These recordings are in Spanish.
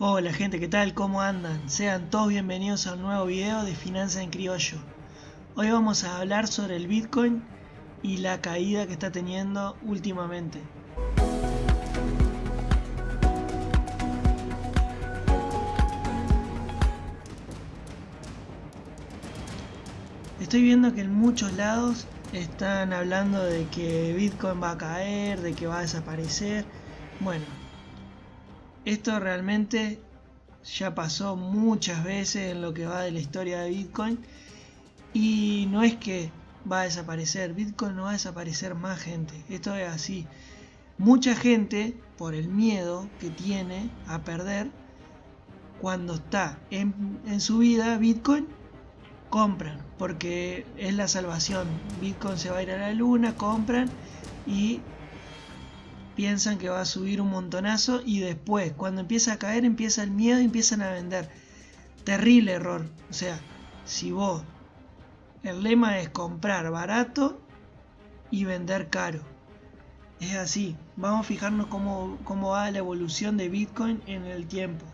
Hola gente, ¿qué tal? ¿Cómo andan? Sean todos bienvenidos a un nuevo video de Finanzas en Criollo. Hoy vamos a hablar sobre el Bitcoin y la caída que está teniendo últimamente. Estoy viendo que en muchos lados están hablando de que Bitcoin va a caer, de que va a desaparecer. Bueno, esto realmente ya pasó muchas veces en lo que va de la historia de Bitcoin y no es que va a desaparecer, Bitcoin no va a desaparecer más gente, esto es así. Mucha gente, por el miedo que tiene a perder, cuando está en, en su vida Bitcoin, compran, porque es la salvación. Bitcoin se va a ir a la luna, compran y piensan que va a subir un montonazo y después, cuando empieza a caer, empieza el miedo y empiezan a vender. Terrible error. O sea, si vos, el lema es comprar barato y vender caro. Es así. Vamos a fijarnos cómo, cómo va la evolución de Bitcoin en el tiempo.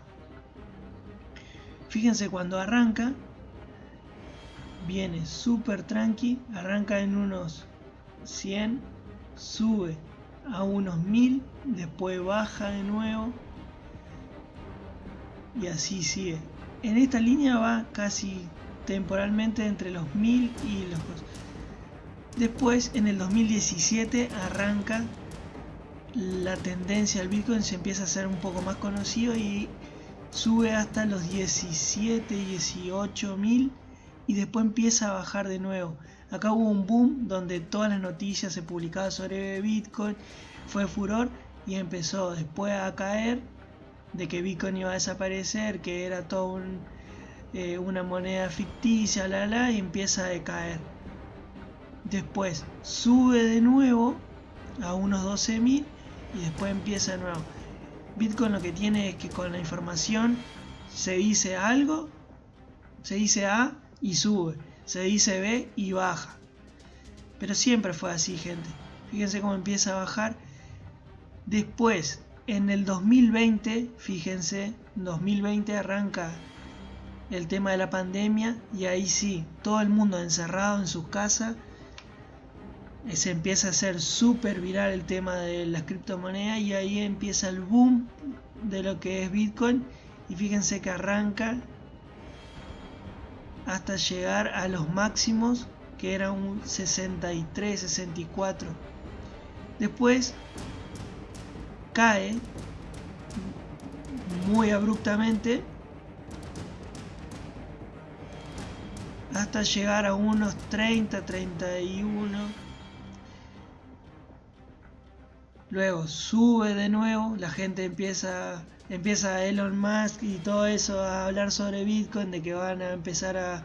Fíjense cuando arranca, viene súper tranqui, arranca en unos 100, sube a unos 1000, después baja de nuevo y así sigue. En esta línea va casi temporalmente entre los 1000 y los... Después en el 2017 arranca la tendencia al Bitcoin, se empieza a hacer un poco más conocido y sube hasta los 17, 18 mil y después empieza a bajar de nuevo. Acá hubo un boom donde todas las noticias se publicaban sobre Bitcoin, fue furor y empezó después a caer de que Bitcoin iba a desaparecer, que era todo eh, una moneda ficticia, la la, y empieza a decaer. Después sube de nuevo a unos 12.000 y después empieza de nuevo. Bitcoin lo que tiene es que con la información se dice algo, se dice A y sube se dice B y baja. Pero siempre fue así, gente. Fíjense cómo empieza a bajar. Después, en el 2020, fíjense, 2020 arranca el tema de la pandemia y ahí sí, todo el mundo encerrado en sus casas. Eh, se empieza a hacer súper viral el tema de las criptomonedas y ahí empieza el boom de lo que es Bitcoin. Y fíjense que arranca hasta llegar a los máximos que era un 63, 64. Después cae muy abruptamente hasta llegar a unos 30, 31. Luego sube de nuevo, la gente empieza empieza Elon Musk y todo eso a hablar sobre Bitcoin, de que van a empezar a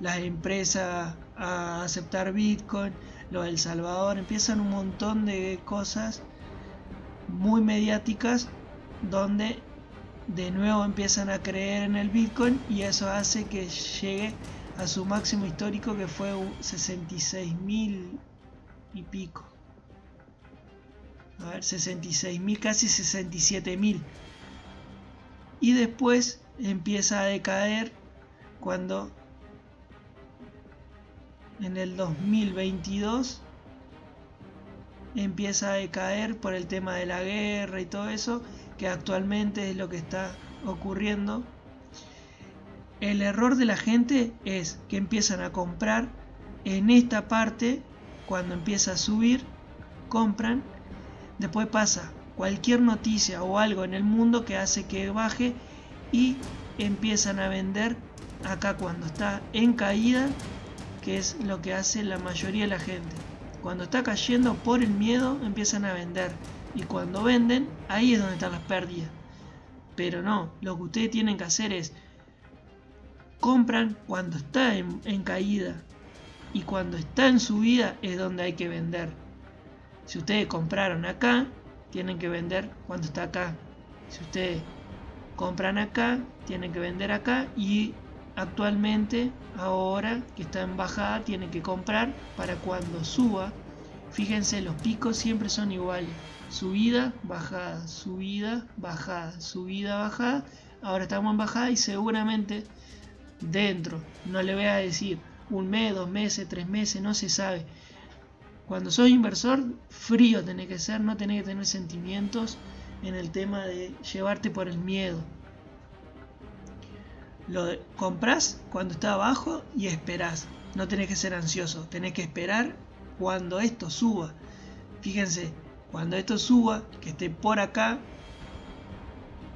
las empresas a aceptar Bitcoin, lo del Salvador, empiezan un montón de cosas muy mediáticas donde de nuevo empiezan a creer en el Bitcoin y eso hace que llegue a su máximo histórico que fue 66 mil y pico. A ver, 66 mil, casi 67 mil y después empieza a decaer cuando en el 2022 empieza a decaer por el tema de la guerra y todo eso que actualmente es lo que está ocurriendo. El error de la gente es que empiezan a comprar en esta parte cuando empieza a subir compran después pasa cualquier noticia o algo en el mundo que hace que baje y empiezan a vender acá cuando está en caída, que es lo que hace la mayoría de la gente. Cuando está cayendo por el miedo empiezan a vender y cuando venden ahí es donde están las pérdidas. Pero no, lo que ustedes tienen que hacer es compran cuando está en, en caída y cuando está en subida es donde hay que vender. Si ustedes compraron acá, tienen que vender cuando está acá. Si ustedes compran acá, tienen que vender acá y actualmente, ahora que está en bajada, tienen que comprar para cuando suba. Fíjense, los picos siempre son iguales. Subida, bajada, subida, bajada, subida, bajada, ahora estamos en bajada y seguramente dentro, no le voy a decir un mes, dos meses, tres meses, no se sabe. Cuando sos inversor, frío tenés que ser, no tenés que tener sentimientos en el tema de llevarte por el miedo. Lo compras cuando está abajo y esperás. No tenés que ser ansioso, tenés que esperar cuando esto suba. Fíjense, cuando esto suba, que esté por acá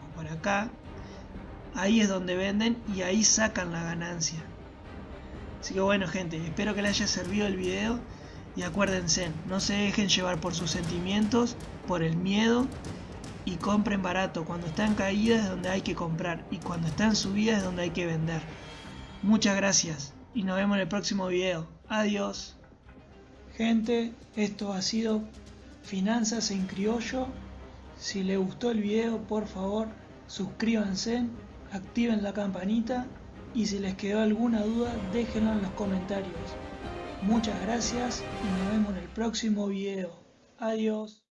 o por acá, ahí es donde venden y ahí sacan la ganancia. Así que bueno gente, espero que les haya servido el video y acuérdense, no se dejen llevar por sus sentimientos, por el miedo y compren barato. Cuando está en caída es donde hay que comprar y cuando está en subida es donde hay que vender. Muchas gracias y nos vemos en el próximo video. Adiós. Gente, esto ha sido Finanzas en Criollo. Si les gustó el video, por favor, suscríbanse, activen la campanita y si les quedó alguna duda, déjenlo en los comentarios. Muchas gracias y nos vemos en el próximo video. Adiós.